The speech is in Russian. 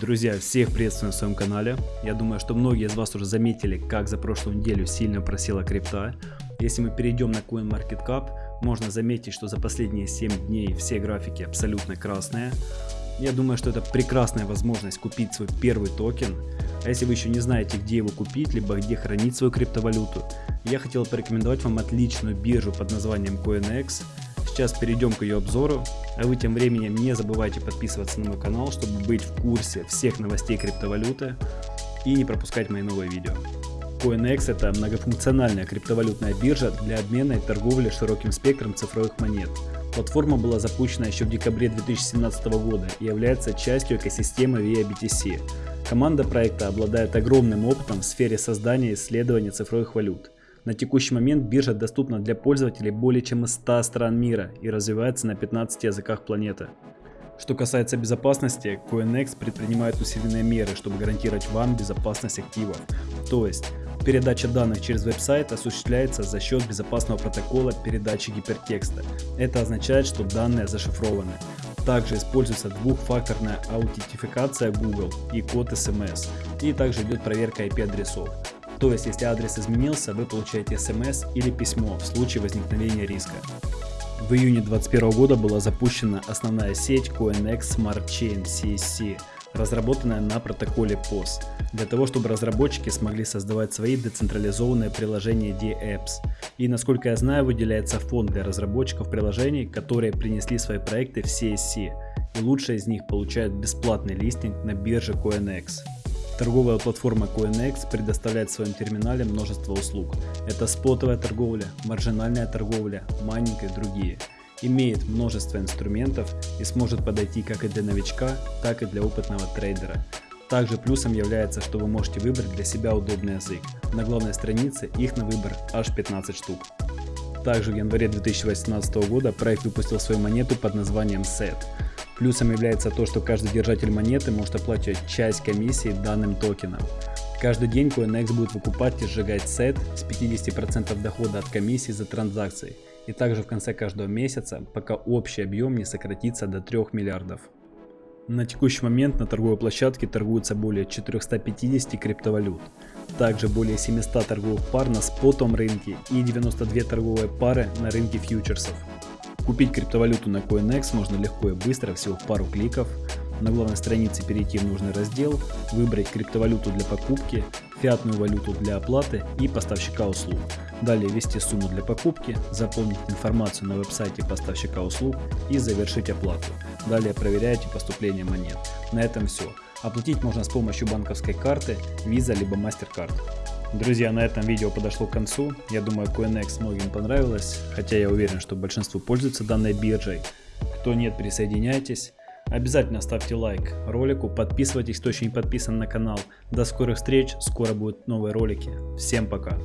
Друзья, всех приветствую на своем канале. Я думаю, что многие из вас уже заметили, как за прошлую неделю сильно просела крипта. Если мы перейдем на CoinMarketCap, можно заметить, что за последние 7 дней все графики абсолютно красные. Я думаю, что это прекрасная возможность купить свой первый токен. А если вы еще не знаете, где его купить, либо где хранить свою криптовалюту, я хотел порекомендовать вам отличную биржу под названием CoinEx. Сейчас перейдем к ее обзору, а вы тем временем не забывайте подписываться на мой канал, чтобы быть в курсе всех новостей криптовалюты и не пропускать мои новые видео. CoinEx это многофункциональная криптовалютная биржа для обмена и торговли широким спектром цифровых монет. Платформа была запущена еще в декабре 2017 года и является частью экосистемы VIA-BTC. Команда проекта обладает огромным опытом в сфере создания и исследования цифровых валют. На текущий момент биржа доступна для пользователей более чем из 100 стран мира и развивается на 15 языках планеты. Что касается безопасности, CoinEx предпринимает усиленные меры, чтобы гарантировать вам безопасность активов. То есть, Передача данных через веб-сайт осуществляется за счет безопасного протокола передачи гипертекста. Это означает, что данные зашифрованы. Также используется двухфакторная аутентификация Google и код SMS. И также идет проверка IP-адресов. То есть, если адрес изменился, вы получаете SMS или письмо в случае возникновения риска. В июне 2021 года была запущена основная сеть CoinEx Smart Chain CSC разработанная на протоколе POS, для того, чтобы разработчики смогли создавать свои децентрализованные приложения DApps. И насколько я знаю, выделяется фонд для разработчиков приложений, которые принесли свои проекты в CSC, и лучшие из них получают бесплатный листинг на бирже CoinEx. Торговая платформа CoinEx предоставляет в своем терминале множество услуг. Это спотовая торговля, маржинальная торговля, майнинг и другие имеет множество инструментов и сможет подойти как и для новичка, так и для опытного трейдера. Также плюсом является, что вы можете выбрать для себя удобный язык. На главной странице их на выбор аж 15 штук. Также в январе 2018 года проект выпустил свою монету под названием CET. Плюсом является то, что каждый держатель монеты может оплачивать часть комиссии данным токеном. Каждый день CoinEx будет выкупать и сжигать SET с 50% дохода от комиссии за транзакции и также в конце каждого месяца, пока общий объем не сократится до 3 миллиардов. На текущий момент на торговой площадке торгуется более 450 криптовалют, также более 700 торговых пар на спотовом рынке и 92 торговые пары на рынке фьючерсов. Купить криптовалюту на CoinEx можно легко и быстро, всего в пару кликов. На главной странице перейти в нужный раздел, выбрать криптовалюту для покупки, фиатную валюту для оплаты и поставщика услуг. Далее ввести сумму для покупки, заполнить информацию на веб-сайте поставщика услуг и завершить оплату. Далее проверяйте поступление монет. На этом все. Оплатить можно с помощью банковской карты, Visa либо MasterCard. Друзья, на этом видео подошло к концу. Я думаю, CoinEx многим понравилось, хотя я уверен, что большинство пользуется данной биржей. Кто нет, присоединяйтесь. Обязательно ставьте лайк ролику, подписывайтесь, кто еще не подписан на канал. До скорых встреч, скоро будут новые ролики. Всем пока!